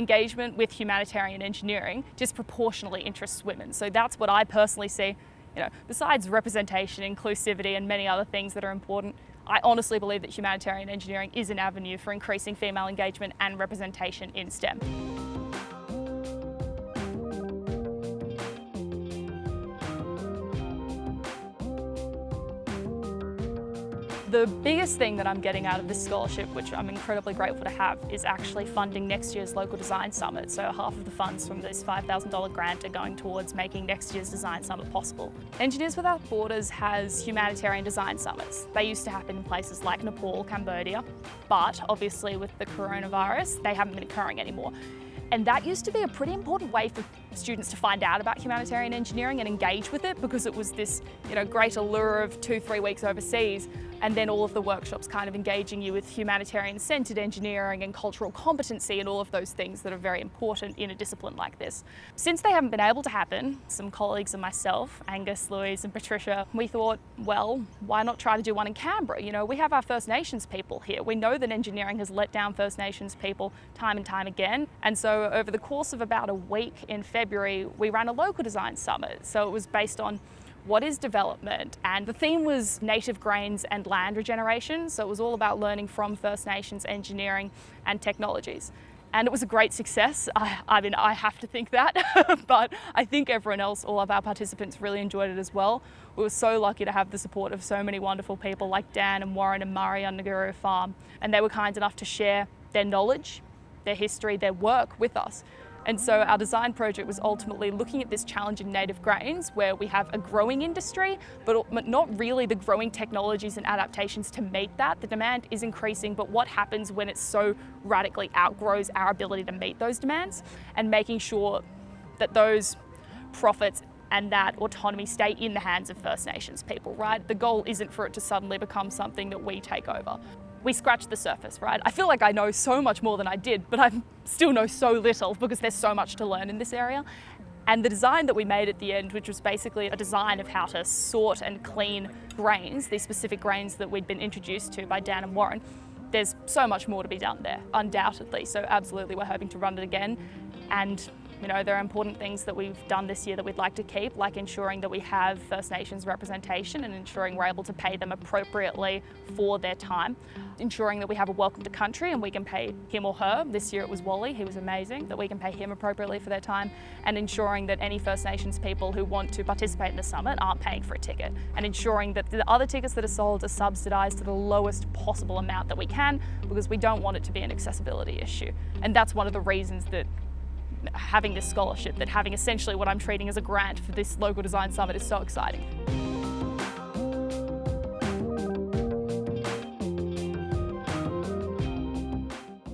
engagement with humanitarian engineering disproportionately interests women. So that's what I personally see, you know, besides representation, inclusivity and many other things that are important, I honestly believe that humanitarian engineering is an avenue for increasing female engagement and representation in STEM. The biggest thing that I'm getting out of this scholarship, which I'm incredibly grateful to have, is actually funding next year's local design summit. So half of the funds from this $5,000 grant are going towards making next year's design summit possible. Engineers Without Borders has humanitarian design summits. They used to happen in places like Nepal, Cambodia, but obviously with the coronavirus, they haven't been occurring anymore. And that used to be a pretty important way for students to find out about humanitarian engineering and engage with it because it was this you know, great allure of two, three weeks overseas and then all of the workshops kind of engaging you with humanitarian-centred engineering and cultural competency and all of those things that are very important in a discipline like this. Since they haven't been able to happen, some colleagues and myself, Angus, Louise and Patricia, we thought, well, why not try to do one in Canberra? You know, we have our First Nations people here. We know that engineering has let down First Nations people time and time again. And so over the course of about a week in February, we ran a local design summit. So it was based on what is development? And the theme was native grains and land regeneration. So it was all about learning from First Nations engineering and technologies. And it was a great success. I, I mean, I have to think that, but I think everyone else, all of our participants really enjoyed it as well. We were so lucky to have the support of so many wonderful people like Dan and Warren and Murray on Nguru Farm. And they were kind enough to share their knowledge, their history, their work with us. And so our design project was ultimately looking at this challenge in native grains where we have a growing industry, but not really the growing technologies and adaptations to meet that. The demand is increasing, but what happens when it so radically outgrows our ability to meet those demands and making sure that those profits and that autonomy stay in the hands of First Nations people, right? The goal isn't for it to suddenly become something that we take over we scratched the surface, right? I feel like I know so much more than I did, but I still know so little because there's so much to learn in this area. And the design that we made at the end, which was basically a design of how to sort and clean grains, these specific grains that we'd been introduced to by Dan and Warren, there's so much more to be done there, undoubtedly. So absolutely, we're hoping to run it again and you know, there are important things that we've done this year that we'd like to keep, like ensuring that we have First Nations representation and ensuring we're able to pay them appropriately for their time. Ensuring that we have a welcome to country and we can pay him or her. This year it was Wally, he was amazing, that we can pay him appropriately for their time and ensuring that any First Nations people who want to participate in the summit aren't paying for a ticket and ensuring that the other tickets that are sold are subsidised to the lowest possible amount that we can because we don't want it to be an accessibility issue. And that's one of the reasons that having this scholarship, that having essentially what I'm treating as a grant for this local design summit is so exciting.